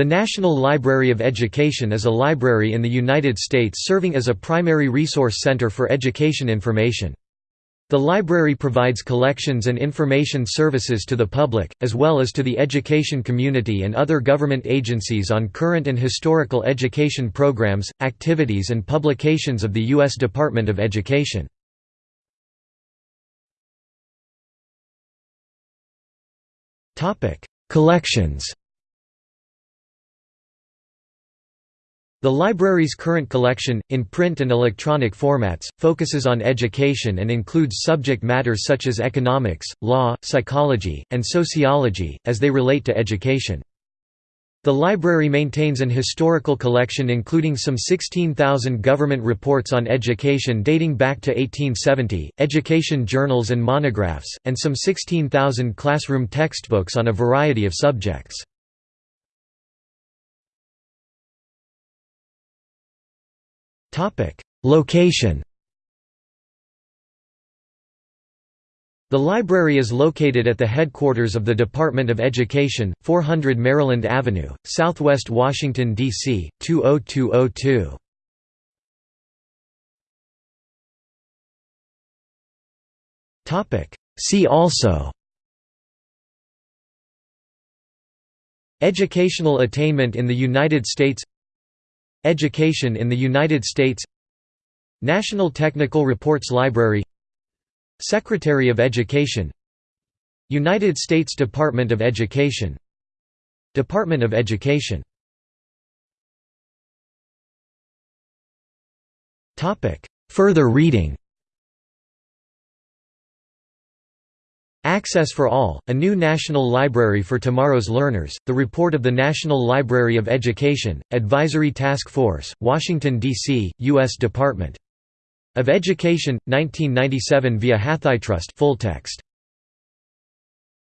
The National Library of Education is a library in the United States serving as a primary resource center for education information. The library provides collections and information services to the public, as well as to the education community and other government agencies on current and historical education programs, activities and publications of the U.S. Department of Education. Collections The library's current collection, in print and electronic formats, focuses on education and includes subject matters such as economics, law, psychology, and sociology, as they relate to education. The library maintains an historical collection including some 16,000 government reports on education dating back to 1870, education journals and monographs, and some 16,000 classroom textbooks on a variety of subjects. Location The library is located at the headquarters of the Department of Education, 400 Maryland Avenue, Southwest Washington, D.C., 20202. See also Educational attainment in the United States Education in the United States National Technical Reports Library Secretary of Education United States Department of Education Department of Education Further reading Access for All, a new national library for tomorrow's learners, the report of the National Library of Education, Advisory Task Force, Washington, D.C., U.S. Department of Education, 1997 via HathiTrust full text.